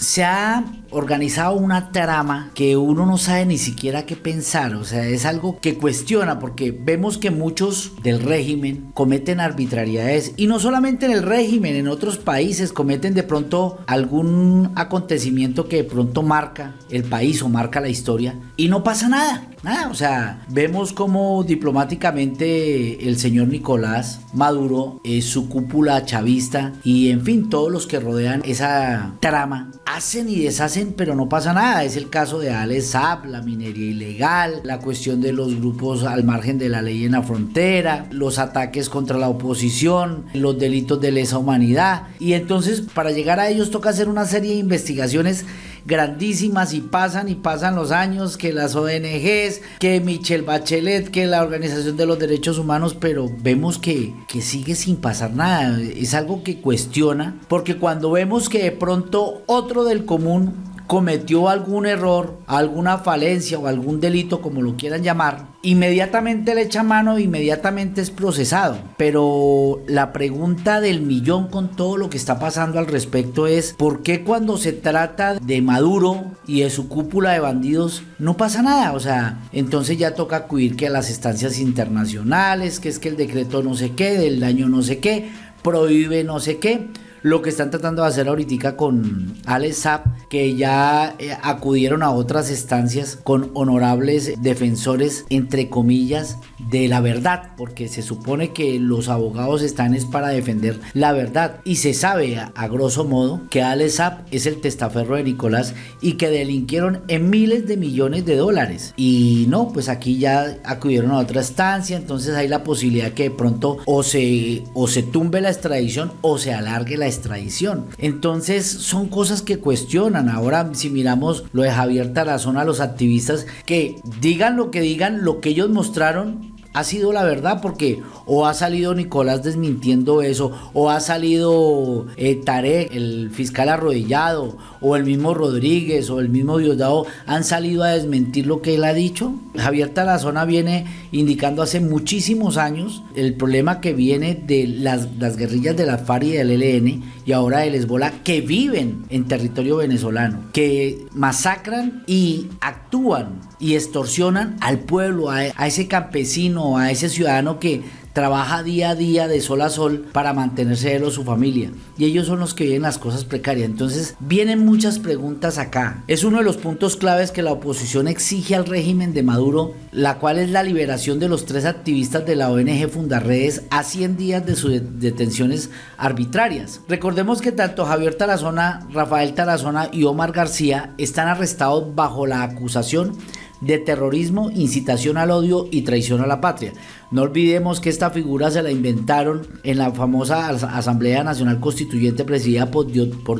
se ha organizado una trama que uno no sabe ni siquiera qué pensar, o sea, es algo que cuestiona porque vemos que muchos del régimen cometen arbitrariedades y no solamente en el régimen, en otros países cometen de pronto algún acontecimiento que de pronto marca el país o marca la historia y no pasa nada. Nada, o sea, vemos como diplomáticamente el señor Nicolás Maduro, es su cúpula chavista y en fin, todos los que rodean esa trama hacen y deshacen, pero no pasa nada. Es el caso de Alex Saab, la minería ilegal, la cuestión de los grupos al margen de la ley en la frontera, los ataques contra la oposición, los delitos de lesa humanidad. Y entonces, para llegar a ellos, toca hacer una serie de investigaciones grandísimas y pasan y pasan los años, que las ONGs, que Michelle Bachelet, que la Organización de los Derechos Humanos, pero vemos que, que sigue sin pasar nada. Es algo que cuestiona, porque cuando vemos que de pronto otro del común cometió algún error, alguna falencia o algún delito, como lo quieran llamar, inmediatamente le echa mano, inmediatamente es procesado. Pero la pregunta del millón con todo lo que está pasando al respecto es, ¿por qué cuando se trata de Maduro y de su cúpula de bandidos no pasa nada? O sea, entonces ya toca acudir que a las estancias internacionales, que es que el decreto no sé qué, del daño no sé qué, prohíbe no sé qué lo que están tratando de hacer ahorita con Alex Zapp, que ya eh, acudieron a otras estancias con honorables defensores, entre comillas, de la verdad, porque se supone que los abogados están es para defender la verdad y se sabe a, grosso modo que Alex Zapp es el testaferro de Nicolás y que delinquieron en miles de millones de dólares y no, pues aquí ya acudieron a otra estancia, entonces hay la posibilidad que de pronto o se, o se tumbe la extradición o se alargue la extradición. Entonces son cosas que cuestionan. Ahora si miramos lo de Javier Tarazona, los activistas que digan lo que digan, lo que ellos mostraron ha sido la verdad porque o ha salido Nicolás desmintiendo eso o ha salido eh, Tarek, el fiscal arrodillado o el mismo Rodríguez o el mismo Diosdado han salido a desmentir lo que él ha dicho. Javier Tarazona viene indicando hace muchísimos años el problema que viene de las, las guerrillas de la FARC y del ELN y ahora del Hezbollah que viven en territorio venezolano, que masacran y actúan y extorsionan al pueblo, a, a ese campesino, a ese ciudadano que trabaja día a día de sol a sol para mantenerse él o su familia. Y ellos son los que viven las cosas precarias. Entonces vienen muchas preguntas acá. Es uno de los puntos claves que la oposición exige al régimen de Maduro, la cual es la liberación de los tres activistas de la ONG Fundarredes a 100 días de sus detenciones arbitrarias. Recordemos que tanto Javier Tarazona, Rafael Tarazona y Omar García están arrestados bajo la acusación de terrorismo, incitación al odio y traición a la patria. No olvidemos que esta figura se la inventaron en la famosa Asamblea Nacional Constituyente presidida por,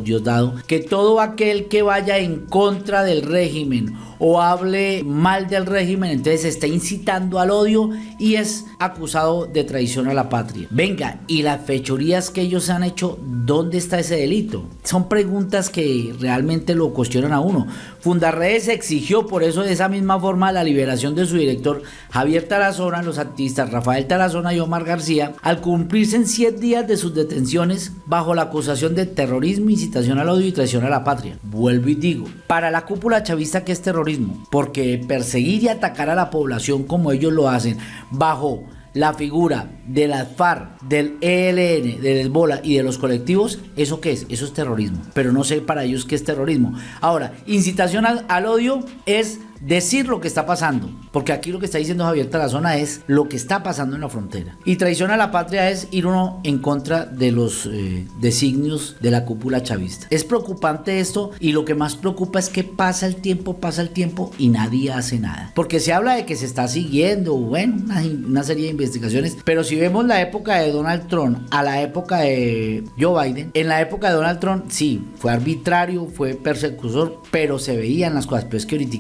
Diosdado, que todo aquel que vaya en contra del régimen o hable mal del régimen, entonces está incitando al odio y es acusado de traición a la patria. Venga, ¿y las fechorías que ellos han hecho, dónde está ese delito? Son preguntas que realmente lo cuestionan a uno. Fundarredes exigió por eso de esa misma forma la liberación de su director Javier Tarazona, los Rafael Tarazona y Omar García al cumplirse en 7 días de sus detenciones bajo la acusación de terrorismo, incitación al odio y traición a la patria. Vuelvo y digo, para la cúpula chavista que es terrorismo, porque perseguir y atacar a la población como ellos lo hacen bajo la figura de la FARC, del ELN, del Hezbollah y de los colectivos, ¿eso qué es? Eso es terrorismo. Pero no sé para ellos qué es terrorismo. Ahora, incitación al odio es decir lo que está pasando, porque aquí lo que está diciendo Javier Tarazona es lo que está pasando en la frontera. Y traición a la patria es ir uno en contra de los eh, designios de la cúpula chavista. Es preocupante esto y lo que más preocupa es que pasa el tiempo, pasa el tiempo y nadie hace nada. Porque se habla de que se está siguiendo, bueno, una, una serie de investigaciones, pero si vemos la época de Donald Trump a la época de Joe Biden, en la época de Donald Trump sí, fue arbitrario, fue persecutor, pero se veían las cosas, pero es que ahorita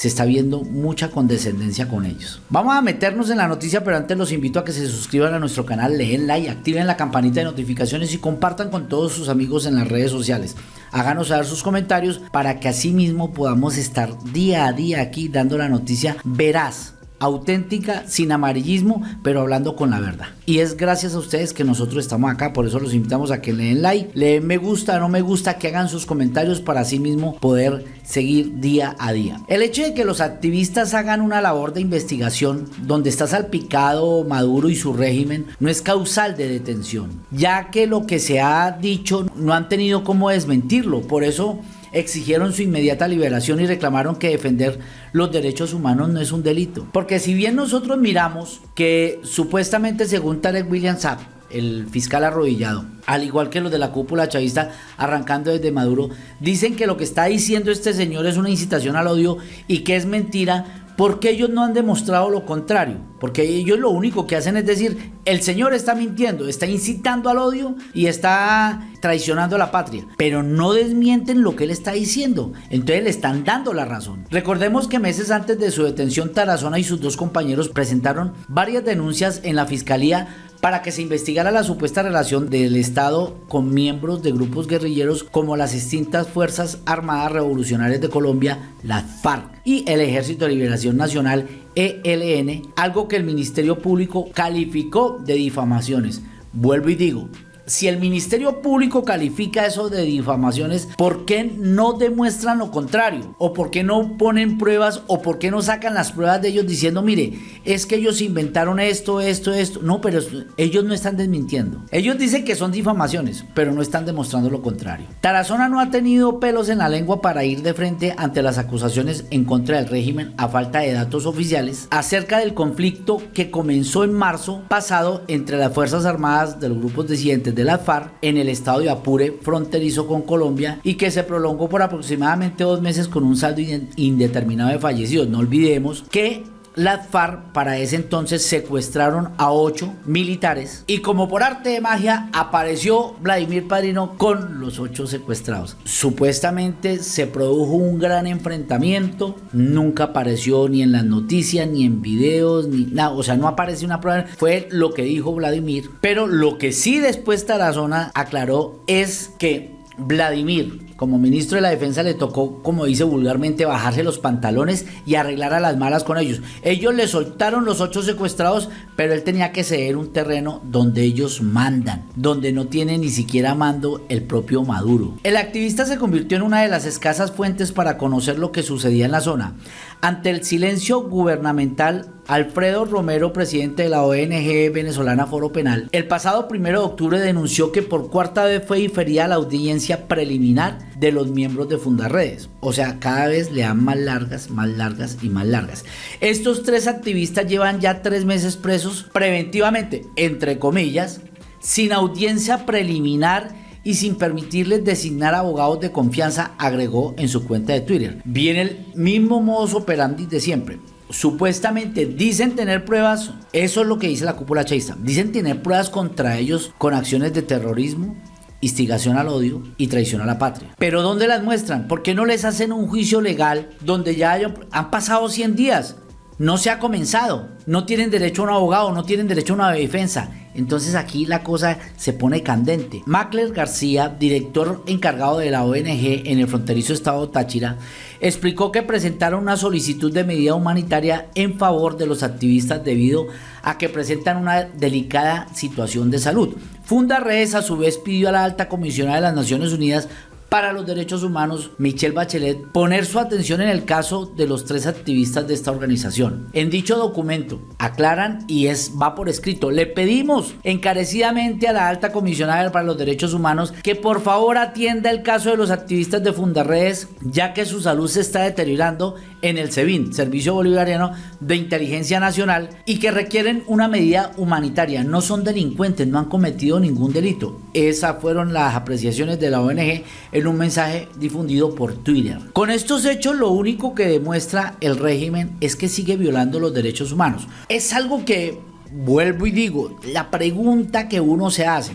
se está viendo mucha condescendencia con ellos. Vamos a meternos en la noticia, pero antes los invito a que se suscriban a nuestro canal, leen like, activen la campanita de notificaciones y compartan con todos sus amigos en las redes sociales. Háganos saber sus comentarios para que así mismo podamos estar día a día aquí dando la noticia veraz auténtica, sin amarillismo, pero hablando con la verdad. Y es gracias a ustedes que nosotros estamos acá, por eso los invitamos a que le den like, le den me gusta, no me gusta, que hagan sus comentarios para sí mismo poder seguir día a día. El hecho de que los activistas hagan una labor de investigación donde está salpicado Maduro y su régimen no es causal de detención, ya que lo que se ha dicho no han tenido cómo desmentirlo, por eso exigieron su inmediata liberación y reclamaron que defender los derechos humanos no es un delito. Porque si bien nosotros miramos que supuestamente según Tarek William Saab, el fiscal arrodillado, al igual que los de la cúpula chavista arrancando desde Maduro, dicen que lo que está diciendo este señor es una incitación al odio y que es mentira porque ellos no han demostrado lo contrario? Porque ellos lo único que hacen es decir, el Señor está mintiendo, está incitando al odio y está traicionando a la patria, pero no desmienten lo que él está diciendo. Entonces le están dando la razón. Recordemos que meses antes de su detención, Tarazona y sus dos compañeros presentaron varias denuncias en la fiscalía para que se investigara la supuesta relación del Estado con miembros de grupos guerrilleros como las distintas Fuerzas Armadas Revolucionarias de Colombia, las FARC, y el Ejército de Liberación Nacional, ELN, algo que el Ministerio Público calificó de difamaciones. Vuelvo y digo, si el Ministerio Público califica eso de difamaciones, ¿por qué no demuestran lo contrario? ¿O por qué no ponen pruebas? ¿O por qué no sacan las pruebas de ellos diciendo, mire, es que ellos inventaron esto, esto, esto? No, pero ellos no están desmintiendo. Ellos dicen que son difamaciones, pero no están demostrando lo contrario. Tarazona no ha tenido pelos en la lengua para ir de frente ante las acusaciones en contra del régimen a falta de datos oficiales acerca del conflicto que comenzó en marzo pasado entre las Fuerzas Armadas de los grupos disidentes de la FARC en el estado de Apure, fronterizo con Colombia, y que se prolongó por aproximadamente dos meses con un saldo indeterminado de fallecidos. No olvidemos que las FARC para ese entonces secuestraron a ocho militares y como por arte de magia apareció Vladimir Padrino con los ocho secuestrados. Supuestamente se produjo un gran enfrentamiento, nunca apareció ni en las noticias, ni en videos, ni nada, o sea, no apareció una prueba, fue lo que dijo Vladimir, pero lo que sí después Tarazona aclaró es que Vladimir como ministro de la defensa le tocó, como dice vulgarmente, bajarse los pantalones y arreglar a las malas con ellos. Ellos le soltaron los ocho secuestrados, pero él tenía que ceder un terreno donde ellos mandan, donde no tiene ni siquiera mando el propio Maduro. El activista se convirtió en una de las escasas fuentes para conocer lo que sucedía en la zona. Ante el silencio gubernamental, Alfredo Romero, presidente de la ONG venezolana Foro Penal, el pasado primero de octubre denunció que por cuarta vez fue diferida la audiencia preliminar de los miembros de Fundarredes. O sea, cada vez le dan más largas, más largas y más largas. Estos tres activistas llevan ya tres meses presos preventivamente, entre comillas, sin audiencia preliminar y sin permitirles designar abogados de confianza, agregó en su cuenta de Twitter. Viene el mismo modus operandi de siempre. Supuestamente dicen tener pruebas, eso es lo que dice la cúpula chaista, dicen tener pruebas contra ellos con acciones de terrorismo, instigación al odio y traición a la patria. Pero ¿dónde las muestran? ¿Por qué no les hacen un juicio legal donde ya han pasado 100 días? No se ha comenzado, no tienen derecho a un abogado, no tienen derecho a una defensa. Entonces aquí la cosa se pone candente. Macler García, director encargado de la ONG en el fronterizo estado Táchira, explicó que presentaron una solicitud de medida humanitaria en favor de los activistas debido a que presentan una delicada situación de salud. Funda Redes a su vez pidió a la alta comisionada de las Naciones Unidas para los Derechos Humanos, Michelle Bachelet, poner su atención en el caso de los tres activistas de esta organización. En dicho documento, aclaran y es va por escrito, le pedimos encarecidamente a la alta comisionada para los derechos humanos que por favor atienda el caso de los activistas de Fundarredes, ya que su salud se está deteriorando en el SEBIN, Servicio Bolivariano de Inteligencia Nacional, y que requieren una medida humanitaria. No son delincuentes, no han cometido ningún delito. Esas fueron las apreciaciones de la ONG un mensaje difundido por Twitter. Con estos hechos lo único que demuestra el régimen es que sigue violando los derechos humanos. Es algo que, vuelvo y digo, la pregunta que uno se hace,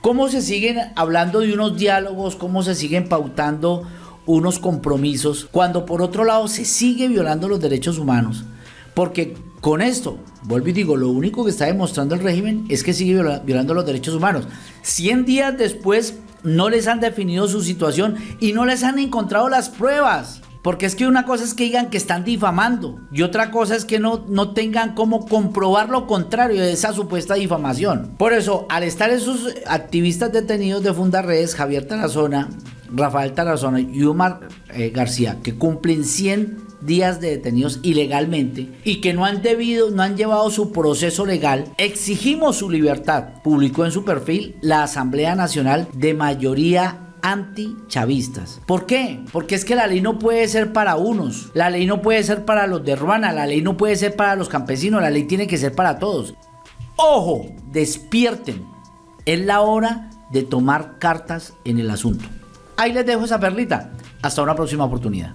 ¿cómo se siguen hablando de unos diálogos? ¿Cómo se siguen pautando unos compromisos cuando por otro lado se sigue violando los derechos humanos? Porque con esto, vuelvo y digo, lo único que está demostrando el régimen es que sigue violando los derechos humanos. 100 días después no les han definido su situación y no les han encontrado las pruebas. Porque es que una cosa es que digan que están difamando y otra cosa es que no, no tengan cómo comprobar lo contrario de esa supuesta difamación. Por eso, al estar esos activistas detenidos de Fundarredes, Javier Tarazona, Rafael Tarazona y Omar eh, García, que cumplen 100 días de detenidos ilegalmente y que no han debido, no han llevado su proceso legal, exigimos su libertad. Publicó en su perfil la Asamblea Nacional de mayoría antichavistas. ¿Por qué? Porque es que la ley no puede ser para unos, la ley no puede ser para los de Ruana, la ley no puede ser para los campesinos, la ley tiene que ser para todos. Ojo, despierten. Es la hora de tomar cartas en el asunto. Ahí les dejo esa perlita. Hasta una próxima oportunidad.